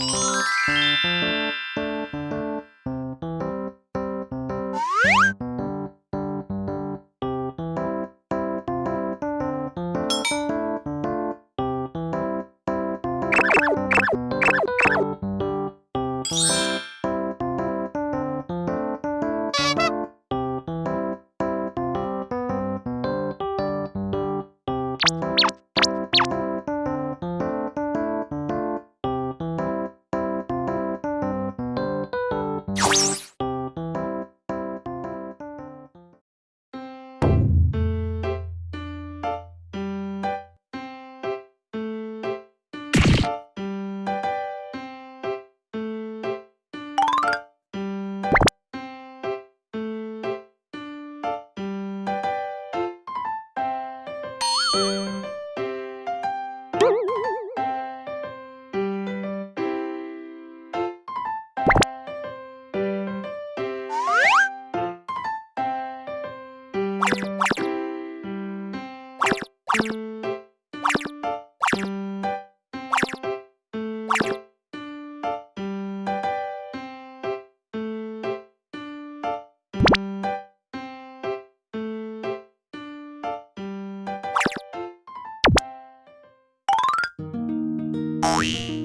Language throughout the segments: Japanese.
Música Música you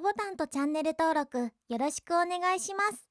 ボタンとチャンネル登録よろしくお願いします。